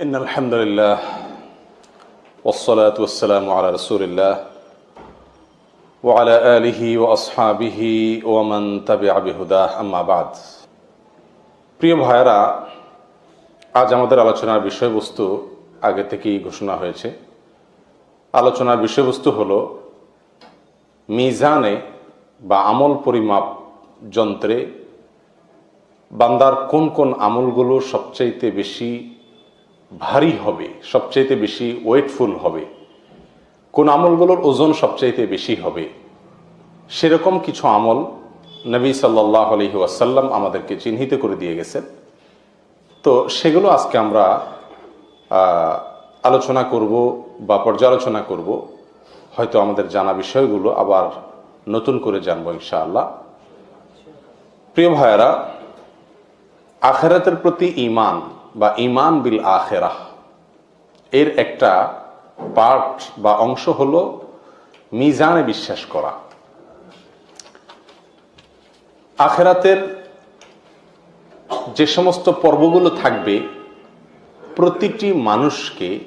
إن الحمد لله والصلاة والسلام على رسول الله وعلى آله وأصحابه ومن تبع بهداه أما بعد প্রিয় ভাইরা আজ আমাদের আলোচনার বিষয়বস্তু আগে থেকেই ঘোষণা হয়েছে আলোচনার বিষয়বস্তু হলো মিজানে বা আমল পরিমাপ যন্ত্রে বান্দার কোন কোন আমলগুলো সবচাইতে বেশি ভারী হবে, সবচাইতে বেশি ওয়েটফুল হবে। কোন আমলগুলোর ওজন সবচাইতে বেশি হবে? সেরকম কিছু আমল নবী সাল্লাহ আলহি ওয়াসাল্লাম আমাদেরকে চিহ্নিত করে দিয়ে গেছেন। তো সেগুলো আজকে আমরা আলোচনা করব বা পর্যালোচনা করব। হয়তো আমাদের জানা বিষয়গুলো আবার নতুন করে জানব ইনশাআল্লাহ। প্রিয় ভাইয়েরা, আখেরাতের প্রতি ইমান বা ইমান বিল আখেরাহ। এর একটা পার্ট বা অংশ হল মিজানে বিশ্বাস করা। আখেরাতের যে সমস্ত পর্বগুলো থাকবে, প্রতিটি মানুষকে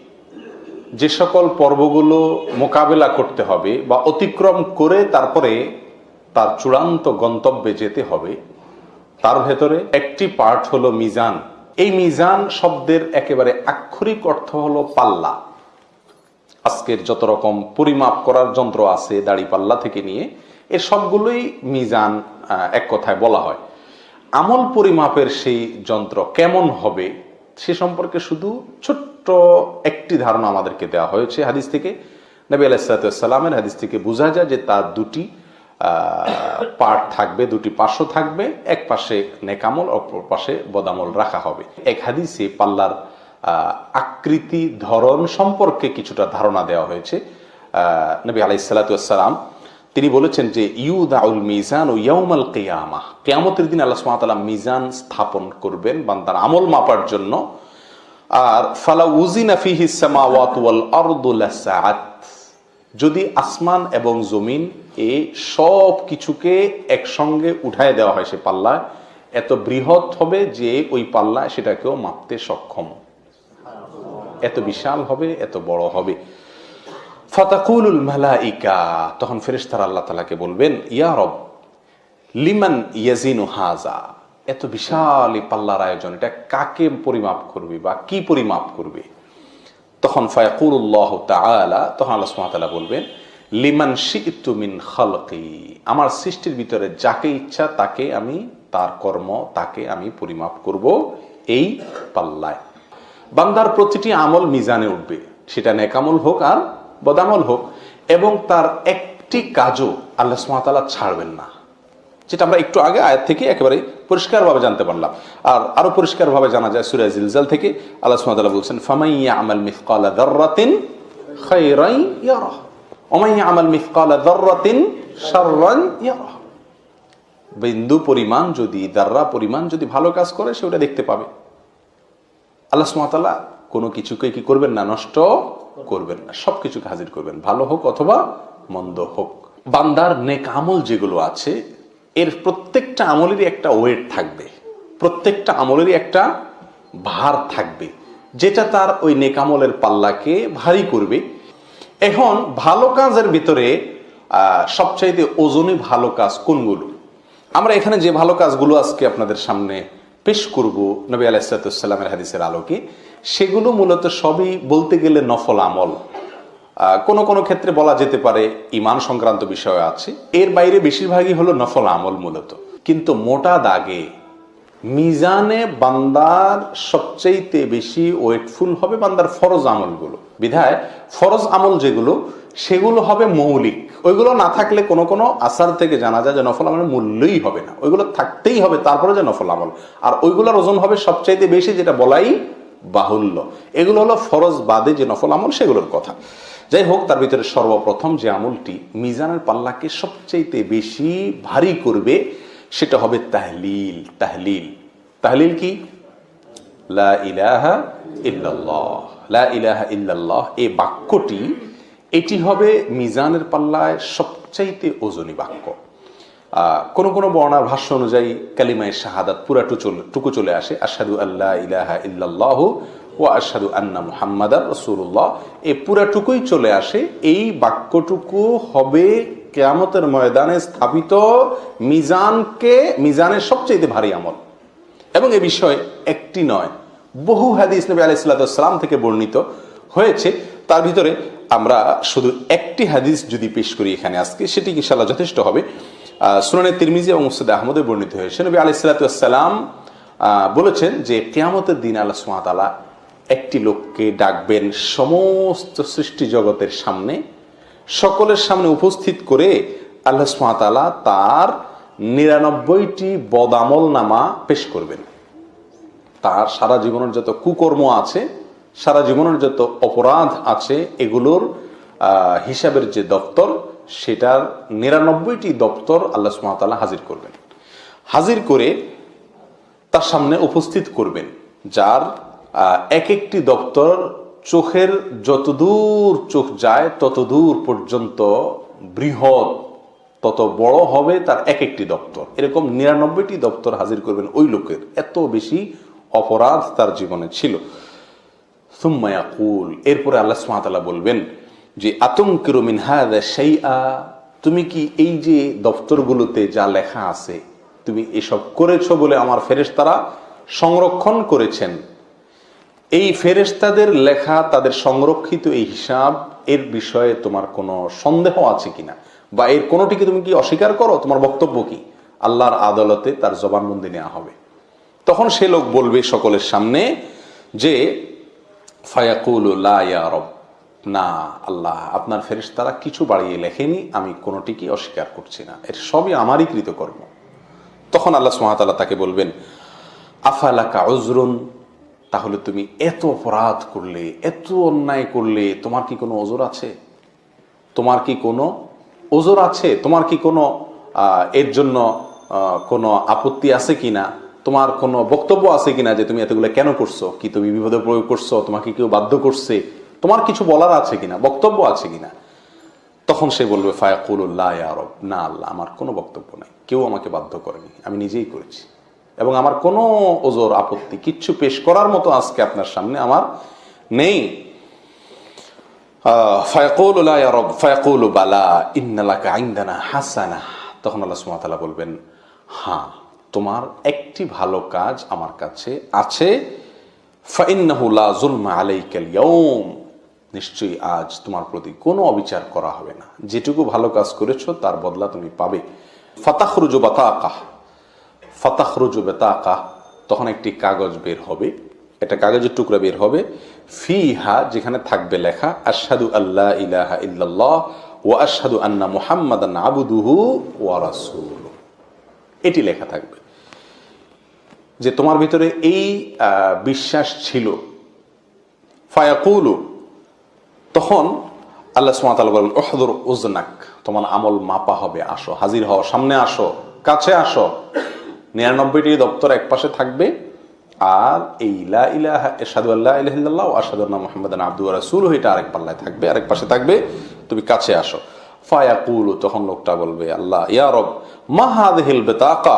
যে সকল পর্বগুলো মোকাবেলা করতে হবে বা অতিক্রম করে তারপরে তার চূড়ান্ত গন্তব্যে যেতে হবে, তার ভেতরে একটি পার্ট হলো মিজান। এই মিজান শব্দের একেবারে আক্ষরিক অর্থ হলো পাল্লা। আজকের যত রকম পরিমাপ করার যন্ত্র আছে দাড়ি পাল্লা থেকে নিয়ে এর সবগুলোই মিজান এক কথায় বলা হয়। আমল পরিমাপের সেই যন্ত্র কেমন হবে সে সম্পর্কে শুধু ছোট্ট একটি ধারণা আমাদেরকে দেওয়া হয়েছে হাদিস থেকে। নবী আলাইসালামের হাদিস থেকে বোঝা যায় যে তার দুটি পার্ট থাকবে, দুটি পার্শ্ব থাকবে, এক পাশে নেকামল, অপর পাশে বদামল রাখা হবে। এক হাদিসে পাল্লার আকৃতি, ধরন সম্পর্কে কিছুটা ধারণা দেওয়া হয়েছে। নবী আলাইসালাতাম তিনি বলেছেন যে, ইউদাউল মিজান ও ইয়াউমাল কেয়ামা। কেয়ামতের দিন আল্লাহ সুবহানাহু মিজান স্থাপন করবেন বান্দার আমল মাপার জন্য। আর ফালা উজিনা ফিহি সামাওয়াত ওয়াল আরদু লাসাআত। যদি আসমান এবং জমিন এ সব কিছুকে একসঙ্গে উঠায় দেওয়া হয় সে পাল্লা এত বৃহৎ হবে যে ওই পাল্লা সেটাকেও মাপতে সক্ষম। এত বিশাল হবে, এত বড় হবে। ফাতাকুলুল মালাইকা, তখন ফেরেশতারা আল্লাহ তালাকে বলবেন, ইয়া রব, লিমান ইয়াজিনু হাজা এত বিশাল এই পাল্লার আয়োজন, এটা কাকে পরিমাপ করবে বা কি পরিমাপ করবে? তখন ফায়াকুল্লাহ তাআলা, তখন আল্লাহ সুবহানাহু বলবেন, লিমান শি'তু মিন খালকি আমার সৃষ্টির ভিতরে যাকে ইচ্ছা তাকে আমি, তার কর্ম তাকে আমি পরিমাপ করব এই পাল্লায়। বান্দার প্রতিটি আমল মিজানে উঠবে, সেটা নেকামল হোক আর বদামল হোক, এবং তার একটি কাজও আল্লাহ সুমাতালা ছাড়বেন না। যেটা আমরা একটু আগে আয়াত থেকে একেবারে পরিষ্কারভাবে জানতে পারলাম। আর আরও পরিষ্কারভাবে জানা যায় সুরাজ জিলজাল থেকে আল্লাহ সুমাতালা বলছেন ফামাইয়া আমাল মিফকালা দাররাতিন খায়রাই ইয়ারাহ। ওমাইয়া আমাল মিফকালা দাররাতিন বিন্দু পরিমাণ যদি, দাররা পরিমাণ যদি ভালো কাজ করে, সে ওটা দেখতে পাবে। আল্লাহ সুমাতাল্লাহ কোনো কিছুকে কি করবেন না, নষ্ট করবেন না সব কিছুকে হাজির করবেন। ভালো হোক অথবা মন্দ হোক। বান্দার নেক আমল যেগুলো আছে এর প্রত্যেকটা আমলেরই একটা ওয়েট থাকবে। প্রত্যেকটা আমলেরই একটা ভার থাকবে। যেটা তার ওই নেকামলের পাল্লাকে ভারী করবে। এখন ভালো কাজের ভিতরে সবচাইতে ওজনে ভালো কাজ কোনগুলো? আমরা এখানে যে ভালো কাজগুলো আজকে আপনাদের সামনে পেশ করব নবী আলাইসালামের হাদিসের আলোকে, সেগুলো মূলত সবই বলতে গেলে নফল আমল। কোনো কোনো ক্ষেত্রে বলা যেতে পারে ইমান সংক্রান্ত বিষয় আছে। এর বাইরে বেশিরভাগই হলো নফল আমল মূলত। কিন্তু মোটা দাগে মিজানে বান্দার সবচাইতে বেশি ওয়েটফুল হবে বান্দার ফরজ আমলগুলো। বিধায় ফরজ আমল যেগুলো, সেগুলো হবে মৌলিক। ওইগুলো না থাকলে কোনো কোনো আসার থেকে জানা যায় যে নফল আমলের মূল্যই হবে না। ওইগুলো থাকতেই হবে, তারপরে যে নফল আমল। আর ওইগুলোর ওজন হবে সবচাইতে বেশি, যেটা বলাই বাহুল্য। এগুলো হলো ফরজ বাদে যে নফল আমল, সেগুলোর কথা। যাই হোক, তার ভিতরে সর্বপ্রথম যে আমলটি মিজানের পাল্লাকে সবচাইতে বেশি ভারী করবে, সেটা হবে তাহলিল। তাহলিল। তাহলিল কি? ইলাহা বাক্যটি, এটি হবে মিজানের পাল্লায় সবচাইতে ওজনী বাক্য। কোন কোন বর্ণার ভাষ্য অনুযায়ী কালিমায় শাহাদাত পুরা টুকু চলে আসে আসাদু আল্লাহ ইলাহা ইল্লাল্লাহ ও আশহাদু আন্না মুহাম্মাদার রসুল্লাহ এই পুরাটুকুই চলে আসে, এই বাক্যটুকু হবে কেয়ামতের ময়দানে স্থাপিত মিজানকে, মিজানের সবচেয়ে ভারী আমল। এবং এ বিষয়ে একটি নয়, বহু হাদিস নবী আলাইসাল্লাম থেকে বর্ণিত হয়েছে। তার ভিতরে আমরা শুধু একটি হাদিস যদি পেশ করি এখানে আজকে, সেটি ইনশাল্লাহ যথেষ্ট হবে। সুনানে তিরমিজি এবং মুসদ আহমদে বর্ণিত হয়েছে। নবী আলাইসাল্লাম বলেছেন যে কেয়ামতের দিন আল্লাহ সুমাতালা একটি লোককে ডাকবেন সমস্ত সৃষ্টি জগতের সামনে, সকলের সামনে উপস্থিত করে আল্লাহ সুমাতালা তার নিরানব্বইটি বদামল নামা পেশ করবেন। তার সারা জীবনের যত কুকর্ম আছে, সারা জীবনের যত অপরাধ আছে, এগুলোর হিসাবের যে দপ্তর, সেটার নিরানব্বইটি দপ্তর আল্লাহ সুমাতাল্লাহ হাজির করবেন। হাজির করে তার সামনে উপস্থিত করবেন, যার এক একটি দপ্তর চোখের যতদূর চোখ যায়, ততদূর পর্যন্ত বৃহৎ, তত বড় হবে তার এক একটি দপ্তর। এরকম নিরানব্বইটি দপ্তর হাজির করবেন ওই লোকের। এত বেশি অপরাধ তার জীবনে ছিল। সুম্মায়াকুল এরপরে আল্লাহ সুমাতালা বলবেন যে আতঙ্কের মিনহাদা সেই তুমি কি এই যে দপ্তরগুলোতে যা লেখা আছে, তুমি এসব করেছ বলে আমার ফেরেশতারা সংরক্ষণ করেছেন? এই ফেরেশতাদের লেখা, তাদের সংরক্ষিত এই হিসাব, এর বিষয়ে তোমার কোনো সন্দেহ আছে কিনা? বা এর কোনোটিকে তুমি কি অস্বীকার করো? তোমার বক্তব্য কি? আল্লাহর আদালতে তার জবানবন্দি নেওয়া হবে। তখন সে লোক বলবে সকলের সামনে যে, ফায়াকুল রব, না, আল্লাহ, আপনার ফেরেশতারা কিছু বাড়িয়ে লেখেনি, আমি কোনোটিকে অস্বীকার করছি না। এর সবই আমারই কৃতকর্ম। তখন আল্লাহ সুহাতাল্লাহ তাকে বলবেন, আফালাকা অজরুন তাহলে তুমি এত অপরাধ করলে, এত অন্যায় করলে, তোমার কি কোনো ওজোর আছে? তোমার কি কোনো ওজোর আছে? তোমার কি কোনো এর জন্য কোনো আপত্তি আছে কিনা? তোমার কোনো বক্তব্য আছে কিনা যে তুমি এতগুলো কেন করছ? কি তুমি বিপদে প্রয়োগ করছ? তোমাকে কেউ বাধ্য করছে? তোমার কিছু বলার আছে কিনা? বক্তব্য আছে কিনা? তখন সে বলবে ফায়াকুল্লাহ আরব না আল্লাহ, আমার কোনো বক্তব্য নাই। কেউ আমাকে বাধ্য করেনি। আমি নিজেই করেছি। এবং আমার কোনো ওজোর আপত্তি, কিচ্ছু পেশ করার মতো আজকে আপনার সামনে আমার নেই। হাসানা। তখন আল্লাহ সুমাতালা বলবেন হ্যাঁ তোমার একটি ভালো কাজ আমার কাছে আছে। নিশ্চয়ই আজ তোমার প্রতি কোনো অবিচার করা হবে না। যেটুকু ভালো কাজ করেছ, তার বদলা তুমি পাবে। ফাতাখরুজু বাতাকাহ। ফাতাখরুজু বেতাকাহ তখন একটি কাগজ বের হবে। একটা কাগজের টুকরা বের হবে। ফিহা, যেখানে থাকবে লেখা, আশহাদু আল্লাহ ইলাহা ইল্লাল্লাহ ও আশহাদু আন্না মুহাম্মাদান আবুদুহু ওয়া রাসূলুহু। এটি লেখা থাকবে। যে তোমার ভিতরে এই বিশ্বাস ছিল। ফায়াকুলু, তখন আল্লাহ সুমাতাল বলেন ওহদুর উজনাক, তোমার আমল মাপা হবে, আসো। হাজির হও, সামনে আসো, কাছে আসো। নিরানব্বইটি দপ্তর এক পাশে থাকবে, আর এই লা ইলাহা এরশাদু আল্লাহ ইলাহিল্লাহ ও আশহাদুল্লাহ মুহাম্মাদান আবদু ওয়া রাসূলুহু, এটা আরেক পাল্লায় থাকবে, আরেক পাশে থাকবে, তুমি কাছে আসো। ফায়াকুলু, তখন লোকটা বলবে, আল্লাহ, ইয়া রব, মা হাযিহিল বিতাকা,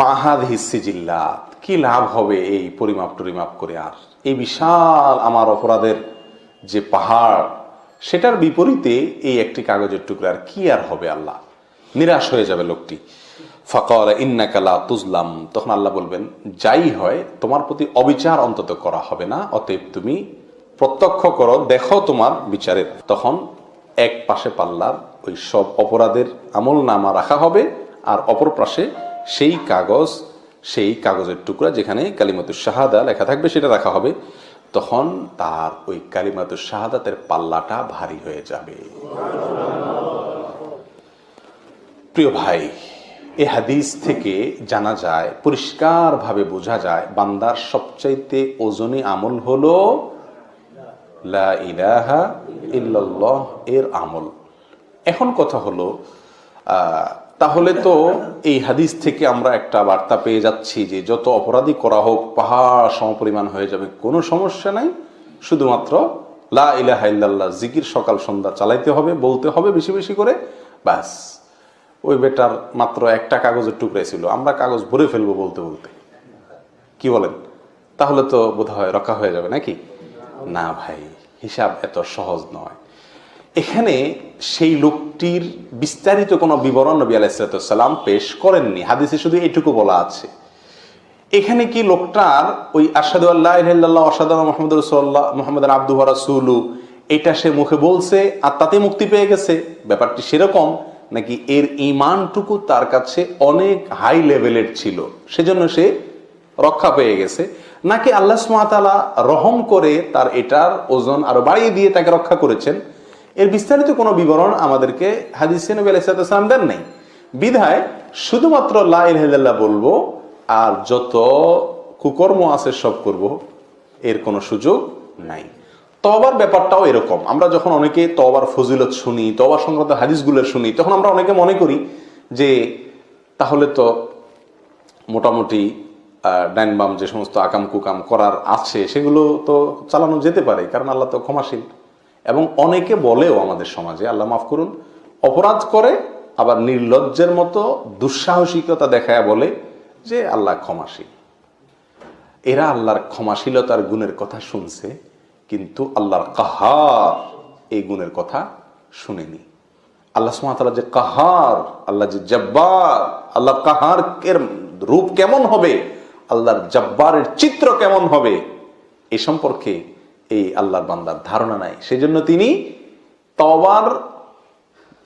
মা হাযিহিস সিজিল্লাত, কি লাভ হবে এই পরিমাপ টরিমাপ করে আর? এই বিশাল আমার অপরাধের যে পাহাড়, সেটার বিপরীতে এই একটি কাগজের টুকরা আর কি আর হবে আল্লাহ? নিরাশ হয়ে যাবে লোকটি। ফকর ইন্নাকালা তুজলাম। তখন আল্লাহ বলবেন, যাই হয়, তোমার প্রতি অবিচার অন্তত করা হবে না, অতএব তুমি প্রত্যক্ষ করো, দেখো তোমার বিচারের তখন এক পাশে পাল্লার ওই সব অপরাধের আমল নামা রাখা হবে, আর অপর পাশে সেই কাগজ, সেই কাগজের টুকরা যেখানে কালিমাতুর শাহাদা লেখা থাকবে সেটা রাখা হবে। তখন তার ওই কালিমাতুর শাহাদাতের পাল্লাটা ভারী হয়ে যাবে। প্রিয় ভাই এ হাদিস থেকে জানা যায়, পরিষ্কারভাবে বোঝা যায়, বান্দার সবচাইতে ওজনী আমল হলো লা ইলাহা ইল্লাল্লাহ এর আমল। এখন কথা হলো তাহলে তো এই হাদিস থেকে আমরা একটা বার্তা পেয়ে যাচ্ছি যে যত অপরাধী করা হোক, পাহাড় সমপরিমাণ হয়ে যাবে, কোনো সমস্যা নাই। শুধুমাত্র লা ইলাহা ইল্লাল্লাহ, জিকির সকাল সন্ধ্যা চালাইতে হবে, বলতে হবে বেশি বেশি করে, ব্যাস। ওই বেটার মাত্র একটা কাগজের টুকরাই ছিল। আমরা কাগজ ভরে ফেলব বলতে বলতে। কি বলেন? তাহলে তো বোধ হয় রক্ষা হয়ে যাবে নাকি? না ভাই, হিসাব এত সহজ নয়। এখানে সেই লোকটির বিস্তারিত কোনো বিবরণ নবী আলাইসালাম পেশ করেননি। হাদিসে শুধু এটুকু বলা আছে। এখানে কি লোকটার ওই আসাদু আল্লাহ আসাদ মোহাম্মদ রসুল্লাহ মোহাম্মদ আব্দু রাসুলু এটা সে মুখে বলছে আর তাতে মুক্তি পেয়ে গেছে। ব্যাপারটি সেরকম। নাকি এর ইমানটুকু তার কাছে অনেক হাই লেভেলের ছিল। সেজন্য সে রক্ষা পেয়ে গেছে। নাকি আল্লাহ সুমাতালা রহম করে তার এটার ওজন আরও বাড়িয়ে দিয়ে তাকে রক্ষা করেছেন? এর বিস্তারিত কোনো বিবরণ আমাদেরকে হাদিসে নবী আলাইসালাম দেন নাই। বিধায় শুধুমাত্র লাহ বলব, আর যত কুকর্ম আছে সব করব, এর কোনো সুযোগ নাই। তবার ব্যাপারটাও এরকম। আমরা যখন অনেকে তবার ফজিলত শুনি তবার সংক্রান্ত হাদিসগুলো শুনি, তখন আমরা অনেকে মনে করি যে তাহলে তো মোটামুটি ডাইন বাম যে সমস্ত আকাম কুকাম করার আছে, সেগুলো তো চালানো যেতে পারে, কারণ আল্লাহ তো ক্ষমাশীল। এবং অনেকে বলেও আমাদের সমাজে, আল্লাহ মাফ করুন, অপরাধ করে, আবার নির্লজ্জের মতো দুঃসাহসিকতা দেখায় বলে যে আল্লাহ ক্ষমাশীল। এরা আল্লাহর ক্ষমাশীলতার গুণের কথা শুনছে কিন্তু আল্লাহর কাহার এই গুণের কথা শুনেনি। আল্লাহ সুমাতালা যে কাহার, আল্লাহ যে জব্বার, আল্লাহ কাহার এর রূপ কেমন হবে, আল্লাহর জব্বারের চিত্র কেমন হবে, এ সম্পর্কে এই আল্লাহর বান্দার ধারণা নাই। সেজন্য তিনি তবার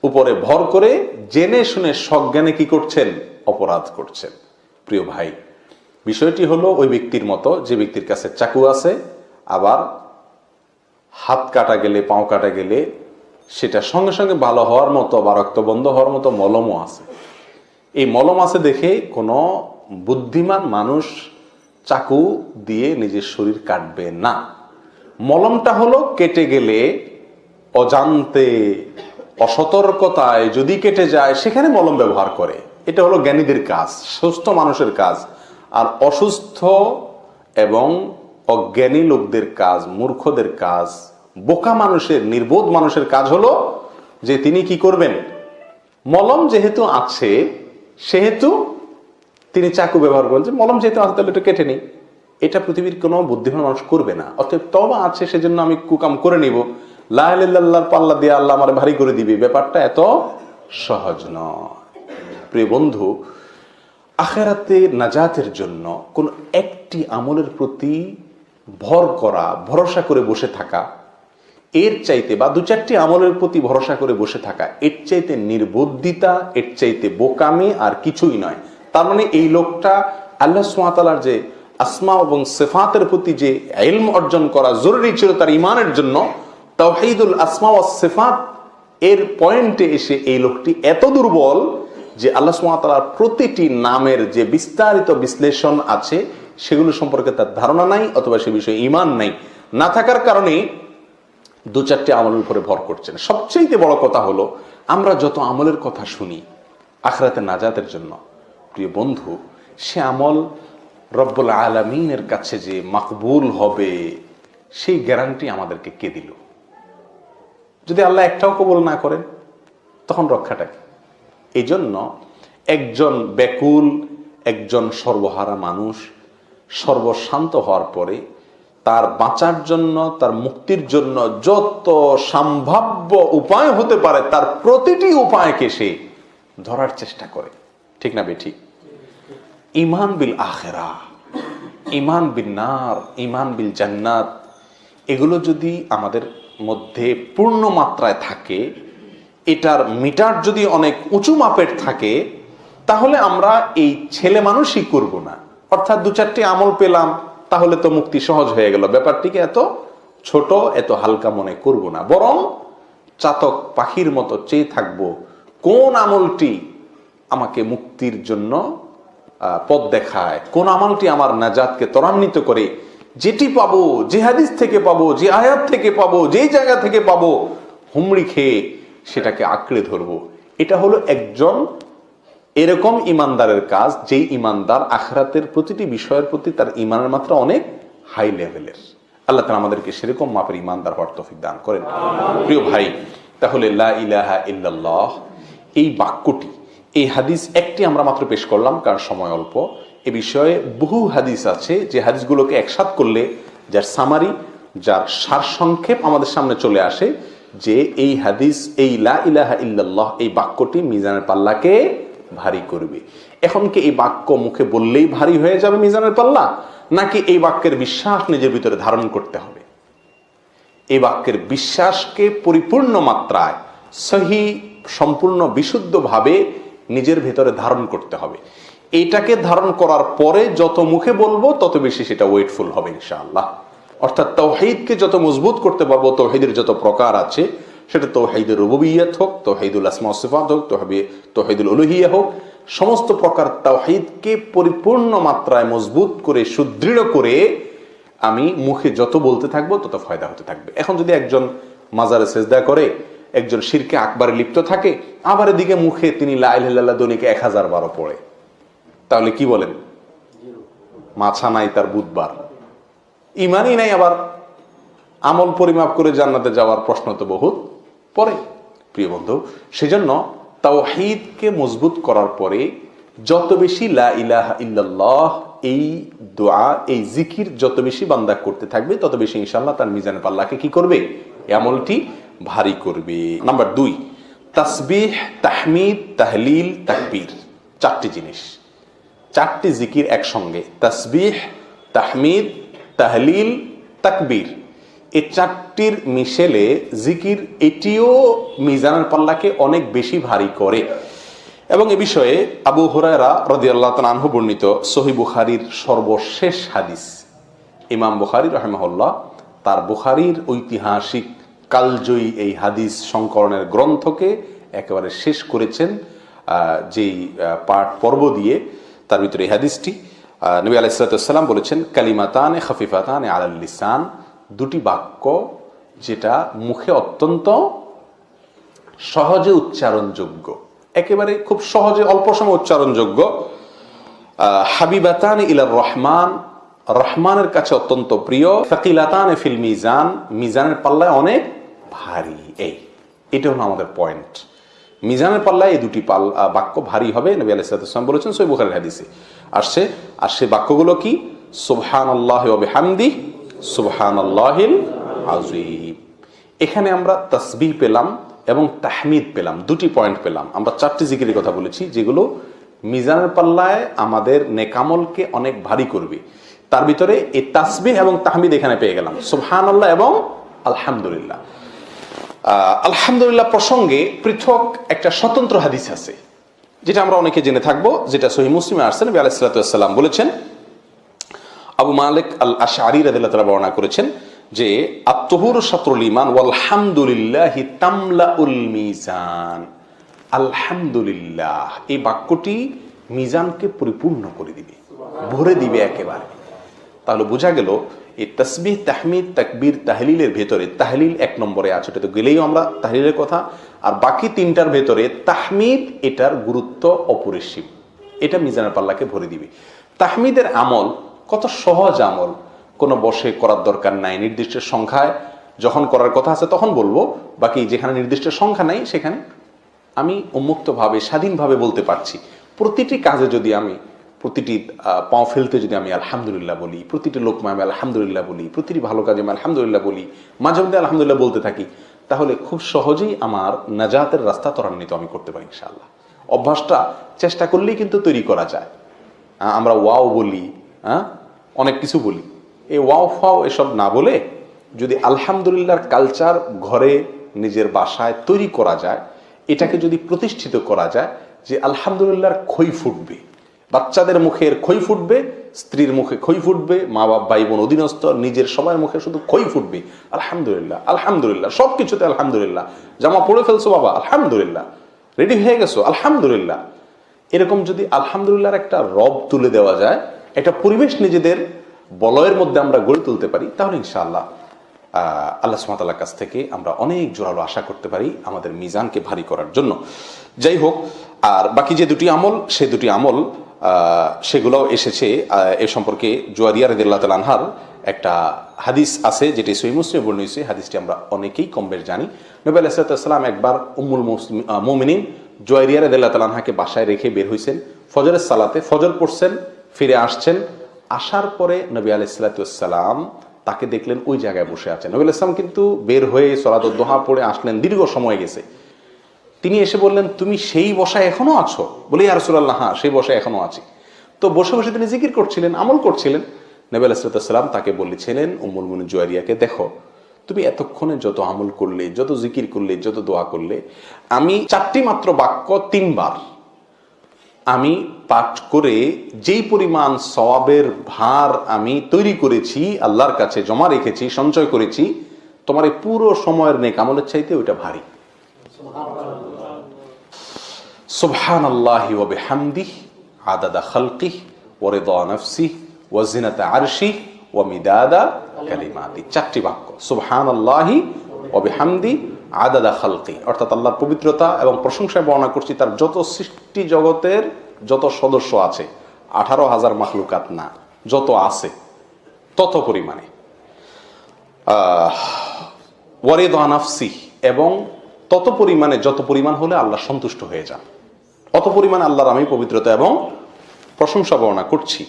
উপরে ভর করে জেনে শুনে সজ্ঞানে কি করছেন? অপরাধ করছেন। প্রিয় ভাই, বিষয়টি হলো ওই ব্যক্তির মতো, যে ব্যক্তির কাছে চাকু আছে, আবার হাত কাটা গেলে, পাও কাটা গেলে সেটা সঙ্গে সঙ্গে ভালো হওয়ার মতো বা রক্ত বন্ধ হওয়ার মতো মলমও আছে। এই মলম আছে দেখে কোনো বুদ্ধিমান মানুষ চাকু দিয়ে নিজের শরীর কাটবে না। মলমটা হলো কেটে গেলে অজান্তে, অসতর্কতায় যদি কেটে যায়, সেখানে মলম ব্যবহার করে। এটা হলো জ্ঞানীদের কাজ, সুস্থ মানুষের কাজ। আর অসুস্থ এবং অজ্ঞানী লোকদের কাজ, মূর্খদের কাজ, বোকা মানুষের, নির্বোধ মানুষের কাজ হলো যে তিনি কি করবেন? মলম যেহেতু আছে, সেহেতু তিনি চাকু ব্যবহার করেন যে মলম যেহেতু আছে তাহলে একটু কেটে নিই। এটা পৃথিবীর কোনো বুদ্ধিমান মানুষ করবে না। অতএব তবা আছে, সেজন্য আমি কুকাম করে নিব। লাহ পাল্লা দিয়ে আল্লাহ আমার ভারী করে দিবে। ব্যাপারটা এত সহজ নয়। প্রিয় বন্ধু, আখেরাতে নাজাতের জন্য কোন একটি আমলের প্রতি ভর করা, ভরসা করে বসে থাকা, এর চাইতে বা দু চারটি আমলের প্রতি ভরসা করে বসে থাকা, এর চাইতে নির্বুদ্ধিতা, এর চাইতে বোকামি আর কিছুই নয়। তার মানে এই লোকটা আল্লাহ সোয়াতালার যে আসমা এবং সেফাতের প্রতি যে এলম অর্জন করা জরুরি ছিল তার ইমানের জন্য, তাওহিদুল আসমা ও সেফাত, এর পয়েন্টে এসে এই লোকটি এত দুর্বল যে আল্লাহ সুমাতালার প্রতিটি নামের যে বিস্তারিত বিশ্লেষণ আছে সেগুলো সম্পর্কে তার ধারণা নাই অথবা সে বিষয়ে ইমান নাই। না থাকার কারণে দু চারটি আমলের উপরে ভর করছেন সবচেয়ে বড় কথা হলো, আমরা যত আমলের কথা শুনি, আখরাতে নাজাতের জন্য, প্রিয় বন্ধু, সে আমল রব্বুল আলমিনের কাছে যে মাকবুল হবে, সেই গ্যারান্টি আমাদেরকে কে দিল? যদি আল্লাহ একটাও কবল না করেন, তখন রক্ষাটা কি? এই জন্য একজন ব্যাকুল, একজন সর্বহারা মানুষ সর্বশান্ত হওয়ার পরে তার বাঁচার জন্য, তার মুক্তির জন্য যত সম্ভাব্য উপায় হতে পারে, তার প্রতিটি উপায়কে সে ধরার চেষ্টা করে। ঠিক না বেঠিক ইমান বিল আখেরা, ইমান বিল নার, ইমান বিল জান্নাত, এগুলো যদি আমাদের মধ্যে পূর্ণ মাত্রায় থাকে, এটার মিটার যদি অনেক উঁচু মাপের থাকে, তাহলে আমরা এই ছেলে মানুষই করব না। অর্থাৎ দু চারটি আমল পেলাম, তাহলে তো মুক্তি সহজ হয়ে গেল। ব্যাপারটিকে এত ছোট, এত হালকা মনে করব না। বরং চাতক পাখির মতো চেয়ে থাকব, কোন আমলটি আমাকে মুক্তির জন্য পথ দেখায়, কোন আমলটি আমার নাজাতকে ত্বরান্বিত করে, যেটি পাবো, যে হাদিস থেকে পাবো, যে আয়াত থেকে পাবো যেই জায়গা থেকে পাবো, হুমড়ি খেয়ে সেটাকে আঁকড়ে ধরবো। এটা হলো একজন এরকম ইমানদারের কাজ, যেই ইমানদার আখরাতের প্রতিটি বিষয়ের প্রতি তার ইমানের মাত্রা অনেক হাই লেভেলের আল্লাহ তালা আমাদেরকে সেরকম মাপের ইমানদার হওয়ার তফিক দান করেন। প্রিয় ভাই, তাহলে লা ইলাহা ইল্লাল্লাহ, এই বাক্যটি, এই হাদিস একটি আমরা মাত্র পেশ করলাম, কারণ সময় অল্প। এ বিষয়ে বহু হাদিস আছে, যে হাদিসগুলোকে একসাথ করলে যার সামারি যার সারসংক্ষেপ আমাদের সামনে চলে আসে, যে এই হাদিস, এই লা ইলাহা ইল্লাল্লাহ, এই বাক্যটি মিজানের পাল্লাকে ভারী করবে। এখন কি এই বাক্য মুখে বললেই ভারী হয়ে যাবে মিজানের পাল্লা? নাকি এই বাক্যের বিশ্বাস নিজের ভিতরে ধারণ করতে হবে? এই বাক্যের বিশ্বাসকে পরিপূর্ণ মাত্রায়, সহি, সম্পূর্ণ, বিশুদ্ধভাবে নিজের ভেতরে ধারণ করতে হবে। এইটাকে ধারণ করার পরে যত মুখে বলব, তত বেশি সেটা ওয়েটফুল হবে ইনশাআল্লাহ। অর্থাৎ তৌহিদকে যত মজবুত করতে পারব, তৌহিদের যত প্রকার আছে সেটা তৌহিদুর রুবুবিয়ত হোক, তৌহিদুল আসমা সিফাত হোক, তহবি, তৌহিদুল উলুহিয়া হোক, সমস্ত প্রকার তাওহিদকে পরিপূর্ণ মাত্রায় মজবুত করে, সুদৃঢ় করে আমি মুখে যত বলতে থাকব তত ফায়দা হতে থাকবে। এখন যদি একজন মাজারে সেজদা করে, একজন শিরকে আকবারে লিপ্ত থাকে, আবার এদিকে মুখে তিনি লাইল্লাহ দনিকে এক হাজার বারো পড়ে, তাহলে কি বলেন? মাছা নাই তার বুধবার। ইমানই নাই আবার। আমল পরিমাপ করে জান্নাতে যাওয়ার প্রশ্ন তো বহুত। পরে, প্রিয় বন্ধু, সেজন্য তাওহিদকে মজবুত করার পরে যত বেশি লা ইলাহা ইল্লাল্লাহ, এই দোয়া, এই জিকির যত বেশি বান্দা করতে থাকবে, তত বেশি ইনশাল্লাহ তার মিজান পাল্লাকে কি করবে? এই আমলটি ভারী করবে। নাম্বার দুই, তাসবিহ, তাহমিদ, তাহলিল, তাকবীর। চারটি জিনিস। চারটি জিকির একসঙ্গে। তাসবিহ, তাহমিদ, তাহলিল, তাকবীর। এই চারটির মিশেলে জিকির এটিও মিজানের পাল্লাকে অনেক বেশি ভারী করে। এবং এ বিষয়ে আবু হুরায়রা রদি আল্লাহ আনহু বর্ণিত সহি বুখারির সর্বশেষ হাদিস। ইমাম বুখারি রহমাহুল্লাহ তার বুখারির ঐতিহাসিক কালজয়ী এই হাদিস সংকলনের গ্রন্থকে একেবারে শেষ করেছেন যেই পাঠ পর্ব দিয়ে তার ভিতরে এই হাদিসটি নবী আলাইসালাম বলেছেন, কালিমাতানে খফিফাতানে আলাল লিসান, দুটি বাক্য যেটা মুখে অত্যন্ত সহজে উচ্চারণযোগ্য, একেবারে খুব সহজে অল্প সময় উচ্চারণযোগ্য। হাবিবাতান ইলার রহমান, রহমানের কাছে অত্যন্ত প্রিয়। ফাকিলাতান ফিল মিজান, মিজানের পাল্লায় অনেক ভারী, এই, এটা হলো আমাদের পয়েন্ট মিজানের পাল্লায় এই দুটি পাল বাক্য ভারী হবে, নবী আলাইসালাম বলেছেন সই বুখারের হাদিসে। আসছে আর সে বাক্যগুলো কি? সুবহান আল্লাহ হামদি সুবহান আল্লাহিল আজিম এখানে আমরা তসবিহ পেলাম এবং তাহমিদ পেলাম, দুটি পয়েন্ট পেলাম। আমরা চারটি জিকিরের কথা বলেছি, যেগুলো মিজানের পাল্লায় আমাদের নেকামলকে অনেক ভারী করবে। তার ভিতরে এই তাসবিহ এবং তাহমিদ এখানে পেয়ে গেলাম। সুবহান এবং আলহামদুলিল্লাহ। আলহামদুলিল্লাহ প্রসঙ্গে পৃথক একটা স্বতন্ত্র হাদিস আছে, যেটা আমরা অনেকে জেনে থাকব, যেটা সহি মুসলিমে আসছেন নবী আলাইসালাম বলেছেন। আবু মালিক আল আশারি রাদিল্লাহ তাআলা বর্ণনা করেছেন যে আত্মহুর সাতরুল ইমান ওয়ালহামদুলিল্লাহ তামলাউল মিজান। আলহামদুলিল্লাহ, এই বাক্যটি মিজানকে পরিপূর্ণ করে দিবে, ভরে দিবে একেবারে। তাহলে বোঝা গেল, এই তসবিহ, তাহমিদ, তাকবীর, তাহলিলের ভেতরে, তাহলিল এক নম্বরে আছে, ওটা তো গেলেই আমরা তাহলিলের কথা। আর বাকি তিনটার ভেতরে তাহমিদ, এটার গুরুত্ব অপরিসীম। এটা মিজানের পাল্লাকে ভরে দিবে। তাহমিদের আমল কত সহজ আমল কোনো বসে করার দরকার নাই। নির্দিষ্ট সংখ্যায় যখন করার কথা আছে তখন বলব, বাকি যেখানে নির্দিষ্ট সংখ্যা নাই সেখানে আমি উন্মুক্তভাবে, স্বাধীনভাবে বলতে পারছি। প্রতিটি কাজে যদি আমি, প্রতিটি পাও ফেলতে যদি আমি আলহামদুলিল্লাহ বলি, প্রতিটি লোকমায় আমি আলহামদুলিল্লাহ বলি, প্রতিটি ভালো কাজে আমি আলহামদুলিল্লাহ বলি, মাঝে মধ্যে আলহামদুলিল্লাহ বলতে থাকি, তাহলে খুব সহজেই আমার নাজাতের রাস্তা ত্বরান্বিত আমি করতে পারি ইনশাআল্লাহ। অভ্যাসটা চেষ্টা করলেই কিন্তু তৈরি করা যায়। আমরা ওয়াও বলি হ্যাঁ অনেক কিছু বলি। এই ওয়াও ফাও এসব না বলে যদি আলহামদুলিল্লাহর কালচার ঘরে নিজের বাসায় তৈরি করা যায়, এটাকে যদি প্রতিষ্ঠিত করা যায় যে আলহামদুলিল্লাহর খই ফুটবে, বাচ্চাদের মুখের খই ফুটবে, স্ত্রীর মুখে খই ফুটবে মা বাপ ভাই বোন অধীনস্থ, নিজের সবার মুখে শুধু খই ফুটবে, আলহামদুলিল্লাহ আলহামদুলিল্লাহ সব কিছুতে আলহামদুলিল্লাহ। জামা পরে ফেলছো বাবা, আলহামদুলিল্লাহ। রেডি হয়ে গেছো, আলহামদুলিল্লাহ। এরকম যদি আলহামদুলিল্লাহর একটা রব তুলে দেওয়া যায়, একটা পরিবেশ নিজেদের বলয়ের মধ্যে আমরা গড়ে তুলতে পারি, তাহলে ইনশাআল্লাহ আল্লাহ সুমাতাল্লাহ কাছ থেকে আমরা অনেক জোরালো আশা করতে পারি আমাদের মিজানকে ভারী করার জন্য। যাই হোক, আর বাকি যে দুটি আমল, সে দুটি আমল সেগুলোও এসেছে এ সম্পর্কে জুয়ারিয়া রদিল্লাহ আনহার একটা হাদিস আছে, যেটি সহি মুসলিম বর্ণ হয়েছে, হাদিসটি আমরা অনেকেই কম বেশ জানি। নবী আলাইসালাম একবার উম্মুল মুসলিম মোমিনিন জুয়ারিয়া রদিল্লাহ আনহাকে বাসায় রেখে বের হয়েছেন ফজরের সালাতে ফজর পড়ছেন, ফিরে আসছেন আসার পরে নবী আলাইসালাতাম তাকে দেখলেন ওই জায়গায় বসে আছেন। নবী ইসলাম কিন্তু বের হয়ে সরাদ দোহা পড়ে আসলেন, দীর্ঘ সময় গেছে। তিনি এসে বললেন, তুমি সেই বসায় এখনও আছো? বলে ইয়ারসুল্লাহ হ্যাঁ সেই বসায় এখনও আছি। তো বসে বসে তিনি জিকির করছিলেন, আমল করছিলেন। নবী আলাইসালাম তাকে বলেছিলেন, উম্মুল মুনি জুয়ারিয়াকে দেখো, তুমি এতক্ষণে যত আমল করলে, যত জিকির করলে, যত দোয়া করলে, আমি চারটি মাত্র বাক্য তিনবার আমি পাঠ করে যেই পরিমাণ সওয়াবের ভার আমি তৈরি করেছি, আল্লাহর কাছে জমা রেখেছি, সঞ্চয় করেছি, তোমার এই পুরো সময়ের নেক আমলের চাইতে ওইটা ভারী। সুবহান আল্লাহি ওয়া বিহামদিহ, আদাদা খালকিহ, ওয়া রিদা নাফসিহ, ওয়া জিনাতা আরশিহ, ওয়া মিদাদা কালিমাতি। চারটি বাক্য। সুবহান আল্লাহি ওয়া বিহামদি আদাদা খালকি। অর্থাৎ আল্লাহর পবিত্রতা এবং প্রশংসায় বর্ণনা করছি তার যত সৃষ্টি জগতের যত সদস্য আছে, আঠারো হাজার মাখলুকাত না, যত আছে, তত পরিমাণে। ওয়ারেদ আনাফসি এবং তত পরিমাণে যত পরিমাণ হলে আল্লাহ সন্তুষ্ট হয়ে যান। অত পরিমাণে আল্লাহর আমি পবিত্রতা এবং প্রশংসা বর্ণনা করছি।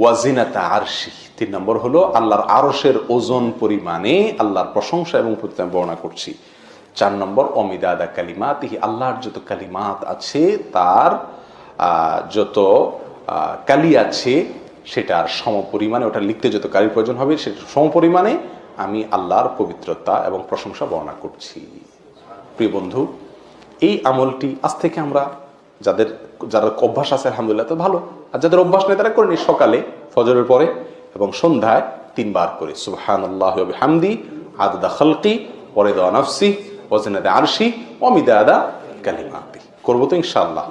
ওয়াজিনাতা আরশি, তিন নম্বর হলো আল্লাহর আরশের ওজন পরিমাণে আল্লাহর প্রশংসা এবং বর্ণনা করছি। চার নম্বর, অমিদাদা কালিমাত আল্লাহর যত কালিমাত আছে, তার যত কালি আছে সেটার সম পরিমাণে ওটা লিখতে যত কালির প্রয়োজন হবে সেটা সম পরিমাণে আমি আল্লাহর পবিত্রতা এবং প্রশংসা বর্ণনা করছি। প্রিয় বন্ধু, এই আমলটি আজ থেকে আমরা যাদের, যারা অভ্যাস আছে, আলহামদুলিল্লাহ, তো ভালো। আর যাদের অভ্যাস নেই, তারা করে নি সকালে ফজরের পরে এবং সন্ধ্যায় তিনবার করে। সুবহান আল্লাহ হামদি আদা খালকি পরে দেওয়া আরশি অমিদাদা কালিমাতি। করব তো ইনশাআল্লাহ।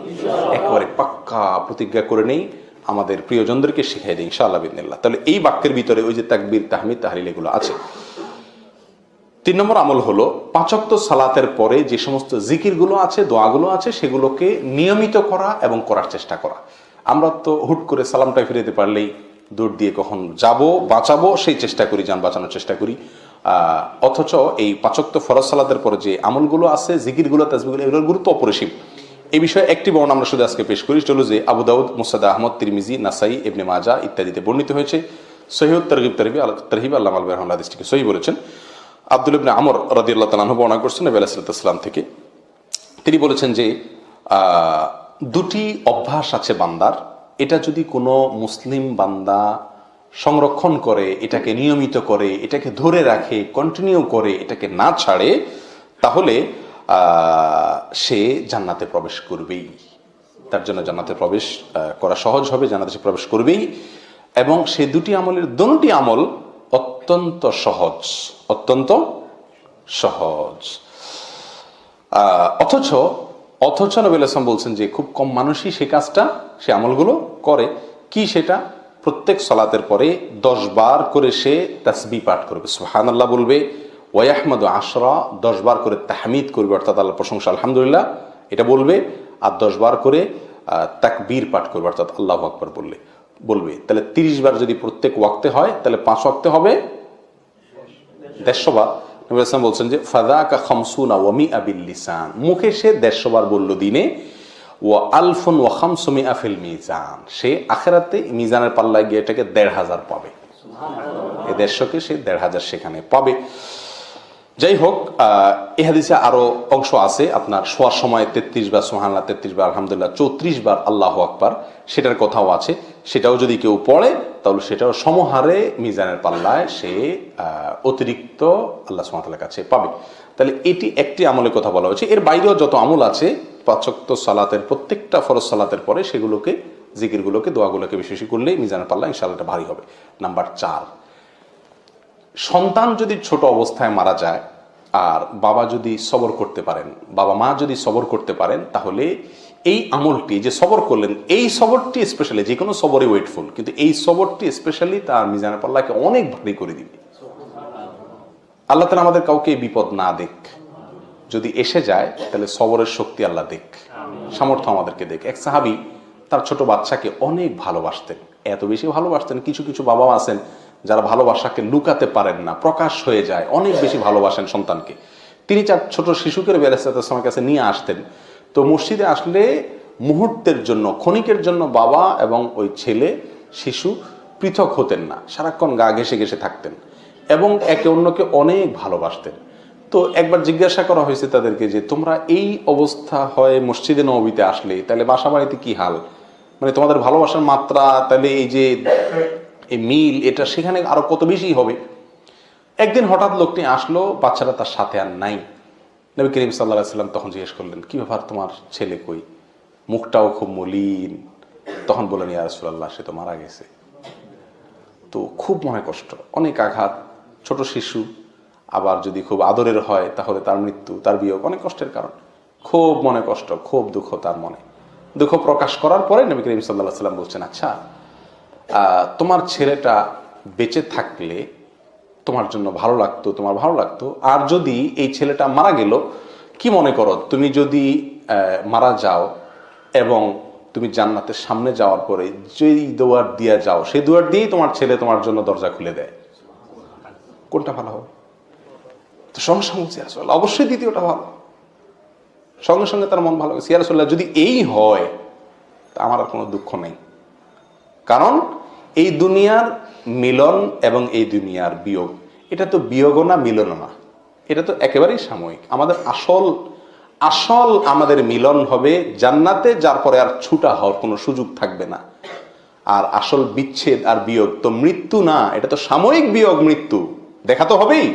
একেবারে পাক্কা প্রতিজ্ঞা করে নেই আমাদের প্রিয়জনদেরকে শিখাই দিই তাহলে এই বাক্যের ভিতরে ওই যে তাকবীর, তাহমিদ এগুলো আছে। তিন নম্বর আমল হলো পাঁচক্ত সালাতের পরে যে সমস্ত জিকিরগুলো আছে, দোয়াগুলো আছে, সেগুলোকে নিয়মিত করা এবং করার চেষ্টা করা। আমরা তো হুট করে সালামটা ফিরে দিতে পারলেই দূর দিয়ে কখন যাব, বাঁচাবো, সেই চেষ্টা করি, যান বাঁচানোর চেষ্টা করি। অথচ এই পাঁচক্ত ফরজ সালাতের পরে যে আমলগুলো আছে, জিকিরগুলো তাজবিগুলো এগুলোর গুরুত্ব অপরিসীম। এই বিষয়ে একটি বর্ণ আমরা শুধু আজকে পেশ করি চলো যে আবু দাউদ, মুসাদ আহমদ, তিরমিজি, নাসাই, ইবনে মাজা ইত্যাদিতে বর্ণিত হয়েছে। সহিউদ তরগিব তরহিব তরহিব আল্লাহ আলবী রহমান হাদিসটিকে সহি বলেছেন। আব্দুল ইবনে আমর রাদি আল্লাহ তালাহ বর্ণনা করছেন নবী আলাইসালাম থেকে। তিনি বলেছেন যে দুটি অভ্যাস আছে বান্দার। এটা যদি কোনো মুসলিম বান্দা সংরক্ষণ করে, এটাকে নিয়মিত করে, এটাকে ধরে রাখে কন্টিনিউ করে, এটাকে না ছাড়ে, তাহলে সে জান্নাতে প্রবেশ করবেই। তার জন্য জান্নাতে প্রবেশ করা সহজ হবে, জান্নাতে সে প্রবেশ করবেই। এবং সে দুটি আমলের দুটি আমল অত্যন্ত সহজ অত্যন্ত সহজ। অথচ অথচ ইসলাম বলছেন যে, খুব কম মানুষই সে কাজটা, সে আমলগুলো করে। কি সেটা? প্রত্যেক সলাতের পরে দশ বার করে সে তাসবি পাঠ করবে। সুহান আল্লাহ বলবে ওয়াহমদ আশরা দশ বার করে তাহমিদ করবে, অর্থাৎ আল্লাহ প্রশংসা, আলহামদুলিল্লাহ। এটা বলবে আর দশ বার করে তাকবীর পাঠ করবে, অর্থাৎ আল্লাহ আকবর বললে, বলবে। তাহলে তিরিশ বার যদি প্রত্যেক ওয়াক্তে হয়, তাহলে পাঁচ ওয়াক্তে হবে? দেড়শো বার। নবী ইসলাম বলছেন যে ফাদাকা খামসুনা ওয়ামি আবিল লিসান মুখে সে দেড়শো বার বলল দিনে। ও আলফুন আফিল মিজান। সে আখেরাতে মিজানের পাল্লায় গিয়ে এটাকে দেড় হাজার পাবে। এই দেড়শোকে সে দেড় হাজার সেখানে পাবে। যাই হোক এই হাদিসে আরও অংশ আছে। আপনার শোয়ার সময় তেত্রিশ বার সোহান্লা তেত্রিশ বার, আলহামদুলিল্লাহ, চৌত্রিশ বার আল্লাহ আকবার, সেটার কথাও আছে। সেটাও যদি কেউ পড়ে, তাহলে সেটাও সমহারে মিজানের পাল্লায় সে অতিরিক্ত আল্লাহ সুমাতার কাছে পাবে। তাহলে এটি একটি আমলের কথা বলা হয়েছে। এর বাইরেও যত আমল আছে পাচক্ত সালাতের প্রত্যেকটা ফরজ সালাতের পরে সেগুলোকে, জিকিরগুলোকে, দোয়াগুলোকে বেশি বেশি করলে মিজানের পাল্লা ইনশাআল্লাহ এটা ভারী হবে। নাম্বার চার, সন্তান যদি ছোট অবস্থায় মারা যায় আর বাবা যদি সবর করতে পারেন, বাবা মা যদি সবর করতে পারেন, তাহলে এই আমলটি, যে সবর করলেন, এই সবরটি স্পেশালি যে কোনো সবরে ওয়েটফুল, কিন্তু এই সবরটি স্পেশালি তার মিজানের পাল্লাকে অনেক ভারী করে দিবে। আল্লাহ তালা আমাদের কাউকে বিপদ না দেখ যদি এসে যায়, তাহলে সবরের শক্তি আল্লাহ দেখ সামর্থ্য আমাদেরকে দেখ এক সাহাবি তার ছোট বাচ্চাকে অনেক ভালোবাসতেন। এত বেশি ভালোবাসতেন, কিছু কিছু বাবা আছেন যারা ভালোবাসাকে লুকাতে পারেন না, প্রকাশ হয়ে যায়, অনেক বেশি ভালোবাসেন সন্তানকে। তিনি চার ছোট শিশুকে বেলাস্তামের কাছে নিয়ে আসতেন। তো মসজিদে আসলে মুহূর্তের জন্য, ক্ষণিকের জন্য বাবা এবং ওই ছেলে, শিশু পৃথক হতেন না, সারাক্ষণ গা ঘেসে ঘেসে থাকতেন। এবং একে অন্যকে অনেক ভালোবাসতেন। তো একবার জিজ্ঞাসা করা হয়েছে তাদেরকে যে, তোমরা এই অবস্থা হয় মসজিদে নবীতে আসলে, তাহলে বাসা বাড়িতে কি হাল? মানে তোমাদের ভালোবাসার মাত্রা, তাহলে এই যে, এই মিল, এটা সেখানে আরও কত বেশি হবে? একদিন হঠাৎ লোকটি আসলো বাচ্চারা তার সাথে আর নাই। নবী করিম সাল্লাহ সাল্লাম তখন জিজ্ঞেস করলেন, কি ব্যাপার, তোমার ছেলে কই? মুখটাও খুব মলিন। তখন বললেন, ইয়া রাসূলুল্লাহ, সে তো মারা গেছে। তো খুব মনে কষ্ট, অনেক আঘাত ছোট শিশু আবার যদি খুব আদরের হয়, তাহলে তার মৃত্যু, তার বিয়োগ অনেক কষ্টের কারণ। খুব মনে কষ্ট, খুব দুঃখ তার মনে। দুঃখ প্রকাশ করার পরে নবী করিম সাল্লাহ সাল্লাম বলছেন আচ্ছা তোমার ছেলেটা বেঁচে থাকলে তোমার জন্য ভালো লাগতো, তোমার ভালো লাগতো। আর যদি এই ছেলেটা মারা গেল, কি মনে করো, তুমি যদি মারা যাও এবং তুমি জান্নাতের সামনে যাওয়ার পরে যেই দুয়ার দিয়ে যাও, সেই দুয়ার দিয়েই তোমার ছেলে তোমার জন্য দরজা খুলে দেয়। কোনটা ভালো হবে? তো সঙ্গে সঙ্গে সিয়ারসোল্লাহ অবশ্যই দ্বিতীয়টা ভালো। সঙ্গে সঙ্গে তার মন ভালো হবে সিয়ারসোল্লাহ যদি এই হয়, তা আমার আর কোনো দুঃখ নেই। কারণ এই দুনিয়ার মিলন এবং এই দুনিয়ার বিয়োগ, এটা তো বিয়োগও না, মিলনও না। এটা তো একেবারেই সাময়িক। আমাদের আসল আসল আমাদের মিলন হবে জান্নাতে, যার পরে আর ছুটা হওয়ার কোনো সুযোগ থাকবে না। আর আসল বিচ্ছেদ আর বিয়োগ তো মৃত্যু না, এটা তো সাময়িক বিয়োগ মৃত্যু। দেখা তো হবেই।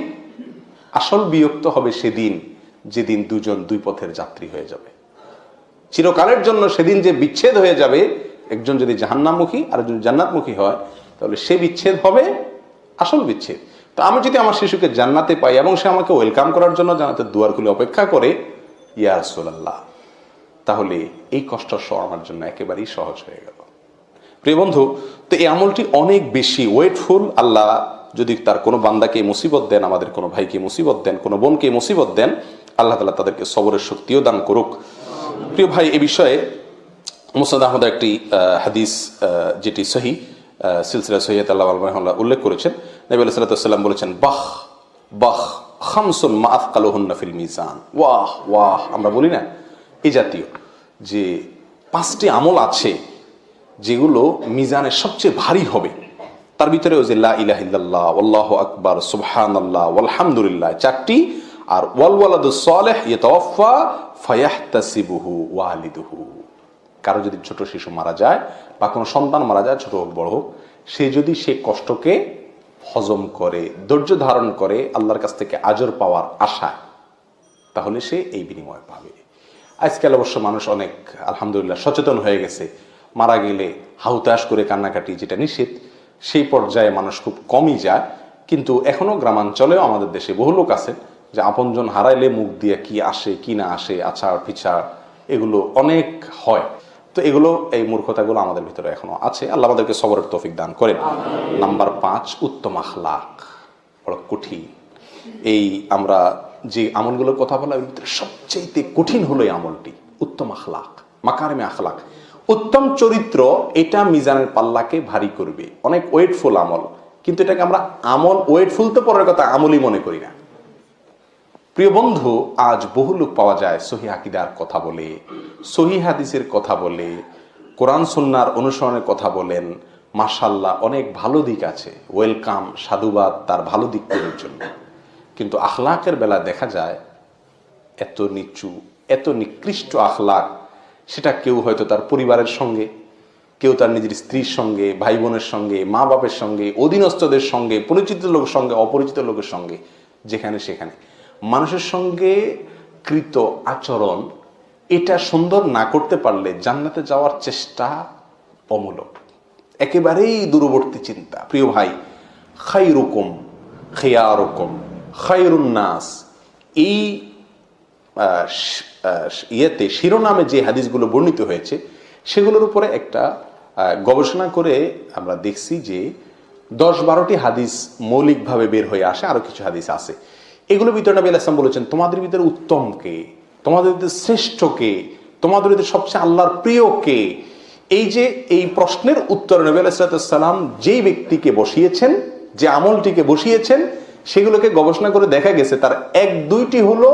আসল বিয়োগ তো হবে সেদিন যেদিন দুজন দুই পথের যাত্রী হয়ে যাবে। চিরকালের জন্য সেদিন যে বিচ্ছেদ হয়ে যাবে, একজন যদি জাহান্নামুখী আর একজন জান্নাতমুখী হয়, তাহলে সে বিচ্ছেদ হবে, আসল বিচ্ছেদ। তো আমি যদি আমার শিশুকে জান্নাতে পাই এবং সে আমাকে ওয়েলকাম করার জন্য জান্নাতের দুয়ার খুলে অপেক্ষা করে, ইয়া রাসূলুল্লাহ, তাহলে এই কষ্ট সহ আমার জন্য একেবারেই সহজ হয়ে গেল। প্রিয় বন্ধু, তো এই আমলটি অনেক বেশি ওয়েটফুল, আল্লাহ যদি তার কোনো বান্দাকে মুসিবত দেন, আমাদের কোনো ভাইকে মুসিবত দেন, কোনো বোনকে মুসিবত দেন, আল্লাহ তালা তাদেরকে সবরের শক্তিও দান করুক। প্রিয় ভাই, এ বিষয়ে মুসাদ আহমদ একটি হাদিস যেটি সহি সিলসিলা সৈয়দ আল্লাহ উল্লেখ করেছেন। নবী আল্লাহ সাল্লাম বলেছেন, বাহ বাহ, খামসুন মা আফকালুহুন্না ফিল মিজান। ওয়াহ ওয়াহ, আমরা বলি না এই জাতীয় যে পাঁচটি আমল আছে যেগুলো মিজানের সবচেয়ে ভারী হবে। তার ভিতরে ওই যে লা ইলাহ ইল্লাল্লাহ, আল্লাহ আকবার সুবহান আল্লাহ আলহামদুলিল্লাহ চারটি, আর ওয়ালিদুহু। কারও যদি ছোট শিশু মারা যায় বা কোনো সন্তান মারা যায়, ছোট হোক, বড় হোক, সে যদি সে কষ্টকে হজম করে, ধৈর্য ধারণ করে আল্লাহর কাছ থেকে আজর পাওয়ার আশায়, তাহলে সে এই বিনিময় পাবে। আজকাল অবশ্য মানুষ অনেক, আলহামদুলিল্লাহ, সচেতন হয়ে গেছে। মারা গেলে হাউতাস করে কান্নাকাটি, যেটা নিষেধ সেই পর্যায়ে মানুষ খুব কমই যায়। কিন্তু এখনও গ্রামাঞ্চলেও আমাদের দেশে বহু লোক আছে যে আপনজন হারাইলে মুখ দিয়ে কি আসে, কি না আসে আছাড় পিছাড় এগুলো অনেক হয়। তো এগুলো, এই মূর্খতাগুলো আমাদের ভিতরে এখনও আছে। আল্লাহ আমাদেরকে সবরের তৌফিক দান করেন। নাম্বার পাঁচ, উত্তম আখলাক। বড় কঠিন। এই আমরা যে আমলগুলোর কথা বলা ভিতরে সবচেয়ে কঠিন হলো এই আমলটি। উত্তম আখলাক, মাকারেমে আখলাক। উত্তম চরিত্র এটা মিজানের পাল্লাকে ভারী করবে। অনেক ওয়েটফুল আমল। কিন্তু এটাকে আমরা আমল, ওয়েটফুল তো পরের কথা, আমলই মনে করি না। প্রিয় বন্ধু, আজ বহু লোক পাওয়া যায় সহি আকিদার কথা বলে, সহি হাদিসের কথা বলে, কোরআন সন্ন্যার অনুসরণের কথা বলেন। মার্শাল্লাহ অনেক ভালো দিক আছে। ওয়েলকাম, সাধুবাদ, তার ভালো দিক দিকগুলোর জন্য। কিন্তু আখলাকের বেলা দেখা যায়, এত নিচু, এত নিকৃষ্ট আখলাক সেটা কেউ হয়তো তার পরিবারের সঙ্গে, কেউ তার নিজের স্ত্রীর সঙ্গে ভাই বোনের সঙ্গে মা বাপের সঙ্গে, অধীনস্থদের সঙ্গে, পরিচিত লোকের সঙ্গে, অপরিচিত লোকের সঙ্গে, যেখানে সেখানে। মানুষের সঙ্গে কৃত আচরণ, এটা সুন্দর না করতে পারলে জান্নাতে যাওয়ার চেষ্টা অমূলক। একেবারেই দূরবর্তী চিন্তা। প্রিয় ভাই খাই রকম খেয়া রকম খাইরুন্নাস এই ইয়েতে শিরোনামে যে হাদিসগুলো বর্ণিত হয়েছে, সেগুলোর উপরে একটা গবেষণা করে আমরা দেখছি যে দশ বারোটি হাদিস মৌলিকভাবে বের হয়ে আসে, আরও কিছু হাদিস আছে। এগুলোর ভিতরে নবী আলাইসলাম বলেছেন, তোমাদের ভিতরে উত্তম কে? তোমাদের ভিতরে শ্রেষ্ঠ কে? তোমাদের ভিতরে সবচেয়ে আল্লাহর প্রিয় কে? এই যে, এই প্রশ্নের উত্তর নবী আলাইসালাম যেই ব্যক্তিকে বসিয়েছেন, যে আমলটিকে বসিয়েছেন, সেগুলোকে গবেষণা করে দেখা গেছে, তার এক দুইটি হলো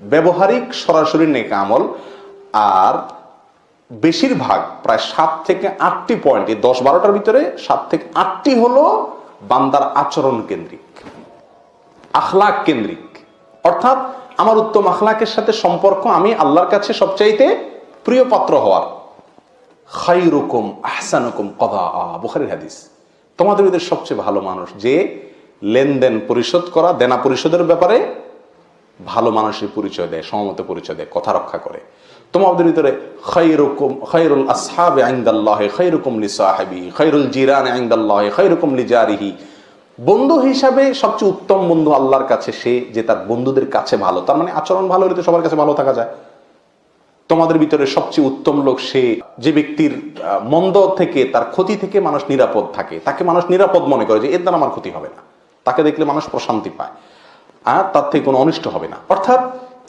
ব্যবহারিক সরাসরি নেক আমল, আর বেশিরভাগ প্রায় সাত থেকে আটটি পয়েন্ট এই দশ বারোটার ভিতরে সাত থেকে আটটি হলো বান্দার আচরণ কেন্দ্রিক, আখলাক কেন্দ্রিক। অর্থাৎ আমার উত্তম আখলাকের সাথে সম্পর্ক আমি আল্লাহর কাছে সবচাইতে প্রিয় পাত্র হওয়ার। খাইরুকুম আহসানুকুম কদা। বুখারির হাদিস। তোমাদের ওদের সবচেয়ে ভালো মানুষ যে লেনদেন পরিশোধ করা, দেনা পরিশোধের ব্যাপারে ভালো মানুষের পরিচয় দেয় সমমত পরিচয় দেয়, কথা রক্ষা করে। তোমাদের ভিতরে খৈরুকুম খৈরুল আসহাবে আইন্দাল্লাহে খৈরুকুম লি সাহেবি খৈরুল জিরান আইন্দাল্লাহে খৈরুকুম লি জারিহি বন্ধু হিসাবে সবচেয়ে উত্তম বন্ধু আল্লাহর কাছে সে যে তার বন্ধুদের কাছে ভালো। তার মানে আচরণ ভালো হলে তো সবার কাছে ভালো থাকা যায়। তোমাদের ভিতরে সবচেয়ে উত্তম লোক সে যে ব্যক্তির মন্দ থেকে, তার ক্ষতি থেকে মানুষ নিরাপদ থাকে। তাকে মানুষ নিরাপদ মনে করে যে এর দ্বারা আমার ক্ষতি হবে না। তাকে দেখলে মানুষ প্রশান্তি পায়। আর তার থেকে কোনো অনিষ্ট হবে না। অর্থাৎ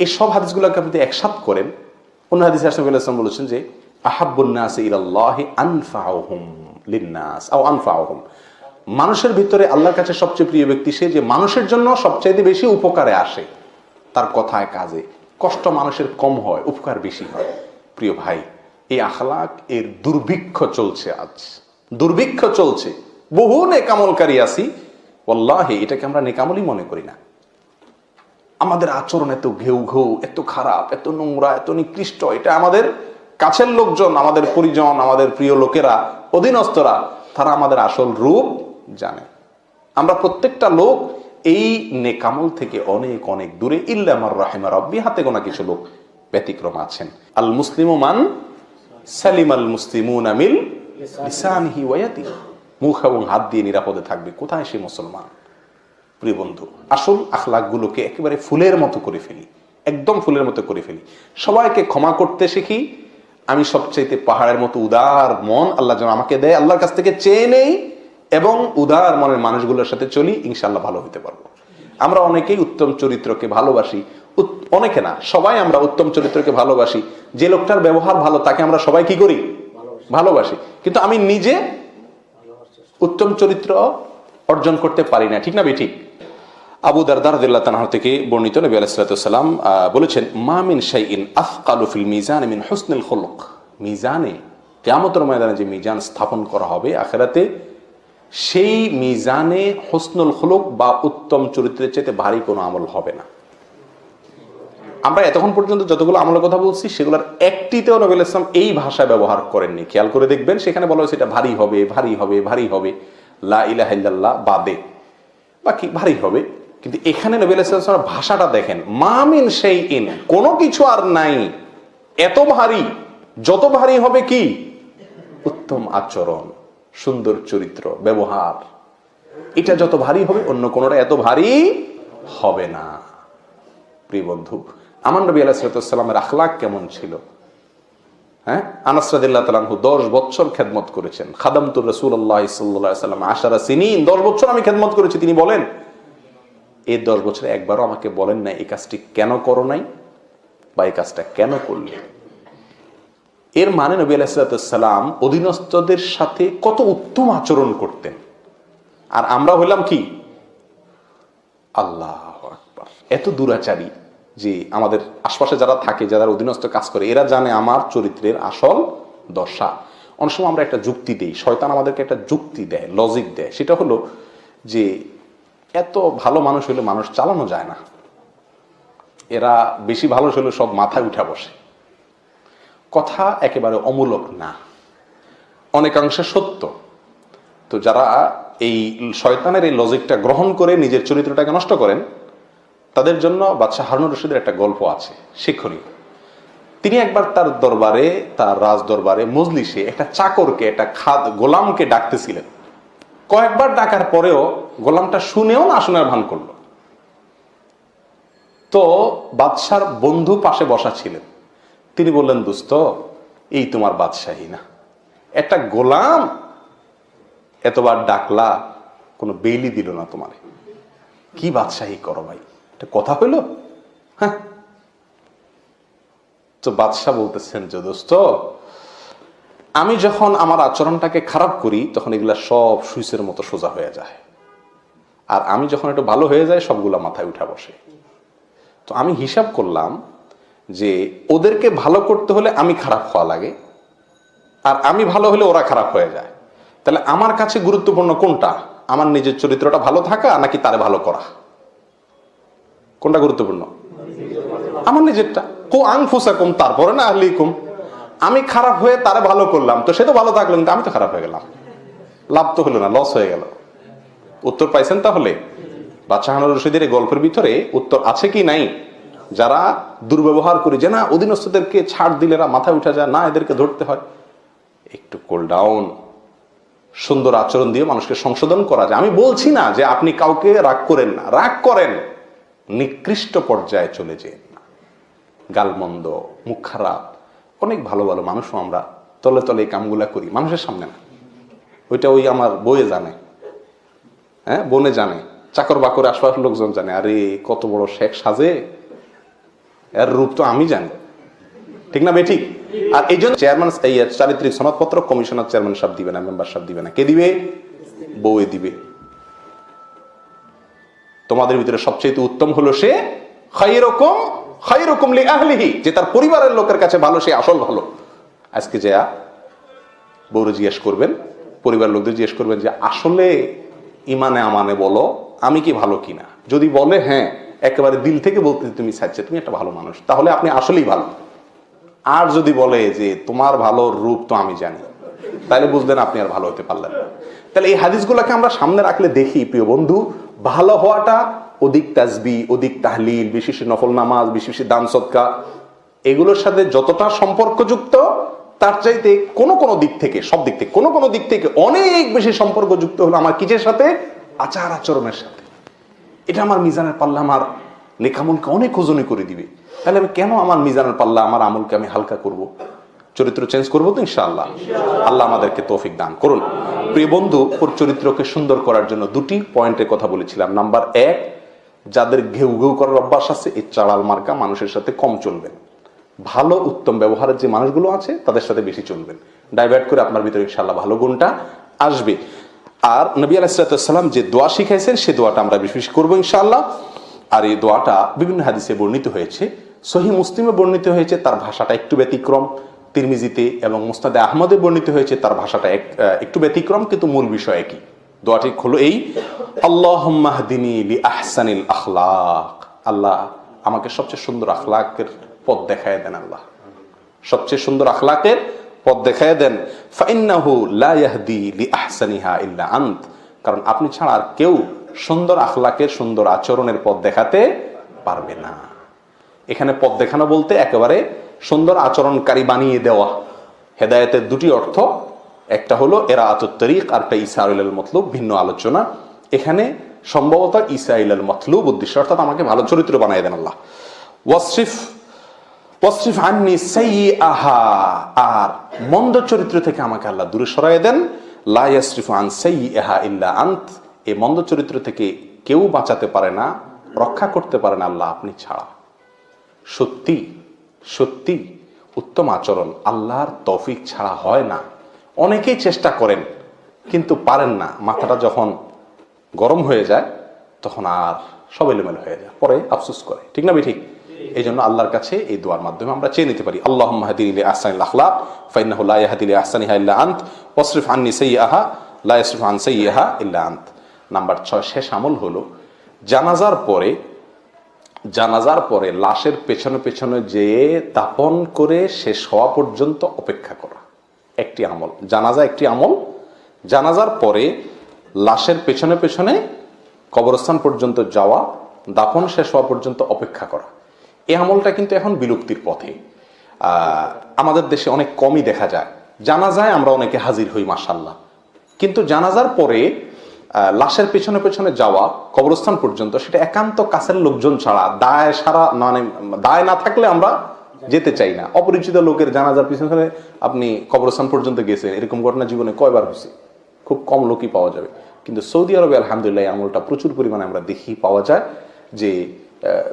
এই সব হাদিসগুলোকে আপনি যদি একসাথ করেন, অন্য হাদিস আসলাম বলেছেন যে আহাবুন্নাস মানুষের ভিতরে আল্লাহর কাছে সবচেয়ে প্রিয় ব্যক্তি সে যে মানুষের জন্য সবচাইতে বেশি উপকারে আসে। তার কথায় কাজে কষ্ট মানুষের কম হয়, উপকার বেশি হয়। প্রিয় ভাই, এই আখলাক এর দুর্ভিক্ষ চলছে আজ। দুর্ভিক্ষ চলছে। বহু নেকামলকারী আছি। ওল্লাহে এটাকে আমরা নেকামলই মনে করি না। আমাদের আচরণ এত ঘেউ ঘেউ, এত খারাপ, এত নোংরা, এত নিকৃষ্ট। এটা আমাদের কাছের লোকজন, আমাদের পরিজন, আমাদের প্রিয় লোকেরা, অধীনস্থরা, তারা আমাদের আসল রূপ জানে। আমরা প্রত্যেকটা লোক এই নেকামল থেকে অনেক অনেক দূরে। ইল্লামার রাহেমা রব্বি, হাতে গোনা কিছু লোক ব্যতিক্রম আছেন। আল মুসলিম মান সালিম আল মুসলিমুন আমিল মুখ এবং হাত দিয়ে নিরাপদে থাকবে। কোথায় সে মুসলমান? প্রিয় বন্ধু আসল আখলাকগুলোকে একেবারে ফুলের মতো করে ফেলি একদম ফুলের মতো করে ফেলি। সবাইকে ক্ষমা করতে শিখি আমি সবচাইতে পাহাড়ের মতো উদার মন আল্লাহ যেন আমাকে দেয় আল্লাহর কাছ থেকে চেয়ে নেই এবং উদার মনের মানুষগুলোর সাথে চলি ইনশাল্লাহ ভালো হতে পারব। আমরা অনেকেই উত্তম চরিত্রকে ভালোবাসি অনেকে না সবাই আমরা উত্তম চরিত্রকে ভালোবাসি। যে লোকটার ব্যবহার ভালো তাকে আমরা সবাই কি করি? ভালোবাসি। কিন্তু আমি নিজে উত্তম চরিত্র অর্জন করতে পারি না ঠিক না বেঠিক আবু দারদার দিল্লা তানাহ থেকে বর্ণিত নবী আলাইসালাম বলেছেন মামিন শাইইন আফকালু ফিল মিজান মিন হোসনুল খুলুক। মিজানে, কেয়ামতের ময়দানে যে মিজান স্থাপন করা হবে আখেরাতে, সেই মিজানে হোসনুল খুলুক বা উত্তম চরিত্রের চাইতে ভারী কোনো আমল হবে না। আমরা এতক্ষণ পর্যন্ত যতগুলো আমলের কথা বলছি, সেগুলোর একটিতেও নবীল ইসলাম এই ভাষা ব্যবহার করেননি। খেয়াল করে দেখবেন, সেখানে বলা হয়েছে এটা ভারী হবে ভারী হবে ভারী হবে, লা ইলাহা বাদে। বাকি ভারী হবে। কিন্তু এখানে নবীল ইসলাম ভাষাটা দেখেন মামিন সেই ইন কোনো কিছু আর নাই। এত ভারী, যত ভারী হবে কি? উত্তম আচরণ, সুন্দর চরিত্র, ব্যবহার। এটা যত ভারী হবে, অন্য কোনোটা এত ভারী হবে না। প্রিয় বন্ধু, আমার নবী আলাহিসাল্লামের আখলাক কেমন ছিল? হ্যাঁ? আনাসরাদিল্লাহ তালাহু দশ বছর খেদমত করেছেন। খাদামতুর রসুল আল্লাহ সাল্লাম আশারা সিনিন, দশ বছর আমি খেদমত করেছি, তিনি বলেন এই দশ বছরে একবারও আমাকে বলেন না এই কাজটি কেন করো নাই বা এই কাজটা কেন করলে? এর মানে নবী আলাহিসাল্লাম অধীনস্থদের সাথে কত উত্তম আচরণ করতেন। আর আমরা হইলাম কি? আল্লাহ এত দুরাচারী যে আমাদের আশপাশে যারা থাকে, যারা অধীনস্থ কাজ করে, এরা জানে আমার চরিত্রের আসল দশা। অনেক সময় আমরা একটা যুক্তি দিই, শয়তান আমাদেরকে একটা যুক্তি দেয় লজিক দেয়। সেটা হলো যে এত ভালো মানুষ হলে মানুষ চালানো যায় না। এরা বেশি ভালো হলে সব মাথায় উঠা বসে। কথা একেবারে অমূলক না। অনেকাংশে সত্য। তো যারা এই শয়তানের এই লজিকটা গ্রহণ করে নিজের চরিত্রটাকে নষ্ট করেন, তাদের জন্য বাদশাহ হারুন রশিদের একটা গল্প আছে, শিক্ষণীয়। তিনি একবার তার দরবারে, তার রাজ দরবারে মজলিসে একটা চাকরকে, একটা খাদ গোলামকে ডাকতেছিলেন। কয়েকবার ডাকার পরেও গোলামটা শুনেও না শোনার ভান করল। তো বাদশার বন্ধু পাশে বসা ছিলেন। তিনি বললেন, দোস্ত, এই তোমার বাদশাহী না। একটা গোলাম এতবার ডাকলা, কোনো বেইলি দিল না তোমারে। কি বাদশাহী করো ভাই এটা কথা হইল? হ্যাঁ। তো বাদশাহ বলতেছেন যে, দোস্ত আমি যখন আমার আচরণটাকে খারাপ করি, তখন এগুলা সব সুইচের মতো সোজা হয়ে যায়। আর আমি যখন একটু ভালো হয়ে যায় সবগুলা মাথায় উঠা বসে। তো আমি হিসাব করলাম যে ওদেরকে ভালো করতে হলে আমি খারাপ হওয়া লাগে, আর আমি ভালো হলে ওরা খারাপ হয়ে যায়। তাহলে আমার কাছে গুরুত্বপূর্ণ কোনটা? আমার নিজের চরিত্রটা ভালো থাকা নাকি তারে ভালো করা? কোনটা গুরুত্বপূর্ণ? আমার নিজেরটা। কো আংফুসা কম তারপরে না আহলি কুম আমি খারাপ হয়ে তারে ভালো করলাম, তো সে তো ভালো থাকল, কিন্তু আমি তো খারাপ হয়ে গেলাম। লাভ তো হলো না লস হয়ে গেল। উত্তর পাইছেন তাহলে? বাচ্চা হানুর রশিদের এই গল্পের ভিতরে উত্তর আছে কি নাই? যারা দুর্ব্যবহার করে যে না, অধীনস্থদেরকে ছাড় দিলে এরা মাথায় উঠা যায়, না, এদেরকে ধরতে হয়। একটু কোল ডাউন সুন্দর আচরণ দিয়ে মানুষকে সংশোধন করা যায়। আমি বলছি না যে আপনি কাউকে রাগ করেন না। রাগ করেন, নিকৃষ্ট পর্যায়ে চলে যেন। গালমন্দ, মুখ খারাপ অনেক ভালো ভালো মানুষও আমরা তলে তলে এই কামগুলা করি। মানুষের সামনে না। ওইটা ওই আমার বইয়ে জানে। হ্যাঁ বনে জানে। চাকর বাকর আশপাশের লোকজন জানে। আরে, কত বড় শেখ সাজে। এর রূপ তো আমি জানি। ঠিক না বেঠিক আর এই জন্য চেয়ারম্যান এই চারিত্রিক সনদপত্র কমিশনার চেয়ারম্যান সাহেব দিবে না মেম্বার সাহেব দিবে না। কে দিবে? বউয়ে দিবে। তোমাদের ভিতরে সবচেয়ে উত্তম হলো সে খাইরকম খাইরকম লি আহলিহি। যে তার পরিবারের লোকের কাছে ভালো, সে আসল ভালো। আজকে যে বউরে জিজ্ঞেস করবেন পরিবার লোকদের জিজ্ঞেস করবেন যে, আসলে ইমানে আমানে বলো, আমি কি ভালো কিনা? যদি বলে হ্যাঁ একেবারে দিল থেকে বলতে তুমি চাইছে তুমি একটা ভালো মানুষ, তাহলে আপনি আসলেই ভালো। আর যদি বলে যে, তোমার ভালো রূপ তো আমি জানি, তাহলে বুঝলেন আপনি আর ভালো হতে পারলেন তাহলে এই হাদিসগুলোকে আমরা সামনে রাখলে দেখি, প্রিয় বন্ধু, ভালো হওয়াটা অধিক তাজবি অধিক তাহলিল বিশেষ নফল নামাজ বিশেষ দান সৎকা এগুলোর সাথে যতটা সম্পর্কযুক্ত, তার চাইতে কোনো কোনো দিক থেকে, সব দিক থেকে, কোনো কোনো দিক থেকে অনেক বেশি সম্পর্কযুক্ত হলো আমার কিসের সাথে? আচার আচরণের সাথে। এটা আমার মিজানের পাল্লা আমার লেখামলকে অনেক ওজনে করে দিবে। তাহলে আমি কেন আমার মিজানের পাল্লা, আমার আমলকে আমি হালকা করব? চরিত্র চেঞ্জ করব তো ইনশাআল্লাহ। আল্লাহ আমাদেরকে তৌফিক দান করুন। প্রিয় বন্ধু, ওর চরিত্রকে সুন্দর করার জন্য দুটি পয়েন্টের কথা বলেছিলাম। নাম্বার এক যাদের ঘেউ ঘেউ করার অভ্যাস আছে, এই চাড়াল মার্কা মানুষের সাথে কম চলবেন। ভালো, উত্তম ব্যবহারের যে মানুষগুলো আছে, তাদের সাথে বেশি চলবেন। ডাইভার্ট করে আপনার ভিতরে ইনশাল্লাহ ভালো গুণটা আসবে। আর নবী আলাইসালাম যে দোয়া শিখাইছেন, সে দোয়াটা আমরা বেশি বেশি করব ইনশাল্লাহ আর এই দোয়াটা বিভিন্ন হাদিসে বর্ণিত হয়েছে। সহি মুসলিমে বর্ণিত হয়েছে, তার ভাষাটা একটু ব্যতিক্রম। তিরমিজিতে এবং মুস্তাদে আহমদে বর্ণিত হয়েছে, তার ভাষাটা এক- একটু ব্যতিক্রম, কিন্তু মূল বিষয় একই। দোয়াটি হলো এই আল্লাহ লি আহসানিল আখলাক। আল্লাহ আমাকে সবচেয়ে সুন্দর আখলাকের পথ দেখায় দেন আল্লাহ। সবচেয়ে সুন্দর আখলাকের পথ দেখায় দেন, ফাইন্নাহু লা আহসানিহা আন্ত। কারণ আপনি ছাড়া আর কেউ সুন্দর আখলাকের, সুন্দর আচরণের পথ দেখাতে পারবে না। এখানে পথ দেখানো বলতে একেবারে সুন্দর আচরণকারী বানিয়ে দেওয়া। হেদায়েতের দুটি অর্থ একটা হলো এরা আতরিক আর একটা ইসা আল মতলুব, ভিন্ন আলোচনা। এখানে সম্ভবত ইসা ইল মতলুব উদ্দেশ্য, অর্থাৎ আমাকে ভালো চরিত্র বানিয়ে দেন আল্লাহ। ওয়াসিফ ওয়াসিফ আননি সেই আহা আর মন্দ চরিত্র থেকে আমাকে আল্লাহ দূরে সরাই দেন। লা ইয়াসরিফু আন সেই ইল্লা আন্ত, এই মন্দ চরিত্র থেকে কেউ বাঁচাতে পারে না, রক্ষা করতে পারে না আল্লাহ আপনি ছাড়া। সত্যি সত্যি, উত্তম আচরণ আল্লাহর তৌফিক ছাড়া হয় না। অনেকেই চেষ্টা করেন, কিন্তু পারেন না। মাথাটা যখন গরম হয়ে যায়, তখন আর সব এলোমেলো হয়ে যায়। পরে আফসোস করে। ঠিক না ঠিক এই জন্য আল্লাহর কাছে এই দোয়ার মাধ্যমে আমরা চেয়ে নিতে পারি। আল্লাহ মাহাদিন আহসান আখলা ফাইনাহ লা ইয়াহদিল আহসানিহা ইল্লা আন্ত, ওয়াসরিফ আন্নি সাইয়্যাহা, লা ইয়াসরিফ আন সাইয়্যাহা ইল্লা আন্ত। নাম্বার ছয়, শেষ আমল হলো জানাজার পরে জানাজার পরে লাশের পেছনে পেছনে যেয়ে দাপন করে শেষ হওয়া পর্যন্ত অপেক্ষা করা। একটি আমল। জানাজা একটি আমল। জানাজার পরে লাশের পেছনে পেছনে কবরস্থান পর্যন্ত যাওয়া দাপন শেষ হওয়া পর্যন্ত অপেক্ষা করা। এই আমলটা কিন্তু এখন বিলুপ্তির পথে। আমাদের দেশে অনেক কমই দেখা যায়। জানাজায় আমরা অনেকে হাজির হই মাসাল্লাহ কিন্তু জানাজার পরে লাশের পেছনে পেছনে যাওয়া, কবরস্থান পর্যন্ত, সেটা একান্ত কাছের লোকজন ছাড়া, দায় সারা মানে দায় না থাকলে আমরা যেতে চাই না। অপরিচিত লোকের জানাজার পিছনে আপনি কবরস্থান পর্যন্ত গেছেন, এরকম ঘটনা জীবনে কয়বার হয়েছে? খুব কম লোকই পাওয়া যাবে। কিন্তু সৌদি আরবে আলহামদুলিল্লাহ আমলটা প্রচুর পরিমাণে আমরা দেখি, পাওয়া যায় যে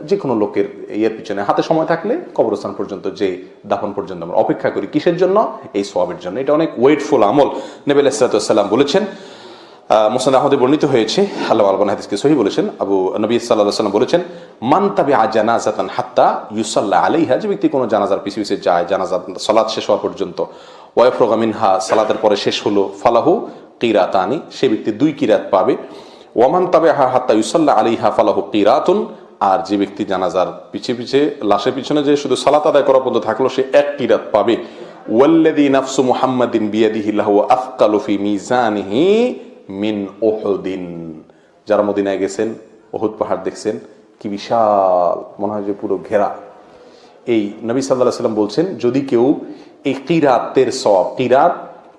যে কোনো লোকের ইয়ের পিছনে হাতে সময় থাকলে কবরস্থান পর্যন্ত যে দাফন পর্যন্ত আমরা অপেক্ষা করি। কিসের জন্য? এই সোয়াবের জন্য। এটা অনেক ওয়েটফুল আমল। নেবেল ইসলাতাম বলেছেন মোসান আহমদে বর্ণিত হয়েছে, আল্লাহ আলবান হাদিসকে সহি বলেছেন, আবু নবী সাল্লাহ সাল্লাম বলেছেন, মান তাবে জানাজাতান হাত্তা ইউসাল্লাহ আলাইহা যে ব্যক্তি কোনো জানাজার পিছিয়ে পিছিয়ে যায় জানাজা সালাদ শেষ হওয়া পর্যন্ত ওয়াইফরোগামিন হা সালাতের পরে শেষ হলো, ফালাহু কিরাতানি সে ব্যক্তি দুই কিরাত পাবে, ওয়ামান তাবে হা হাত্তা ইউসাল্লাহ আলী হা ফালাহু কিরাতুন আর যে ব্যক্তি জানাজার পিছে পিছে, লাশের পিছনে যে শুধু সালাত আদায় করা পর্যন্ত থাকল, সে এক কিরাত পাবে ওয়াল্লাদি নাফসু মুহাম্মাদিন বিয়াদিহি লাহু আফকালু ফি মিজানিহি মিন উহুদিন। যারা মদিনায় গেছেন ওহুদ পাহাড় দেখছেন কি বিশাল মনে হয় যে পুরো ঘেরা। এই নবী সাল্লাহ সাল্লাম বলছেন যদি কেউ এই কিরাতের সব কিরাত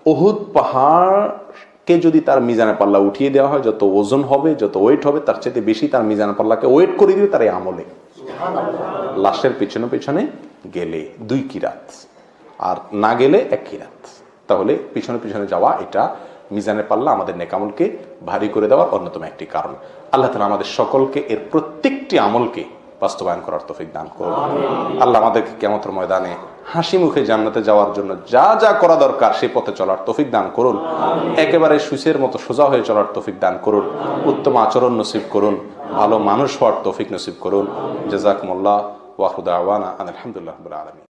ওহুদ পাহাড়কে যদি তার মিজানে পাল্লা উঠিয়ে দেওয়া হয় যত ওজন হবে যত ওয়েট হবে তার চাইতে বেশি তার মিজানে পাল্লাকে ওয়েট করে দিবে তার এই আমলে। লাশের পেছনে পেছনে গেলে দুই কিরাত আর না গেলে এক কিরাত। তাহলে পিছনে পিছনে যাওয়া এটা মিজানের পাল্লা আমাদের নেকামলকে ভারী করে দেওয়ার অন্যতম একটি কারণ। আল্লাহ তালা আমাদের সকলকে এর প্রত্যেকটি আমলকে বাস্তবায়ন করার তফিক দান করুন। আল্লাহ আমাদেরকে কেমতর ময়দানে হাসি মুখে জান্নাতে যাওয়ার জন্য যা যা করা দরকার সেই পথে চলার তফিক দান করুন। একেবারে সুসের মতো সোজা হয়ে চলার তফিক দান করুন। উত্তম আচরণ নসিব করুন। ভালো মানুষ হওয়ার তফিক নসিব করুন। জাজাকুমুল্লাহ ওয়াহুদা আওয়ানা আলহামদুলিল্লাহ আলমী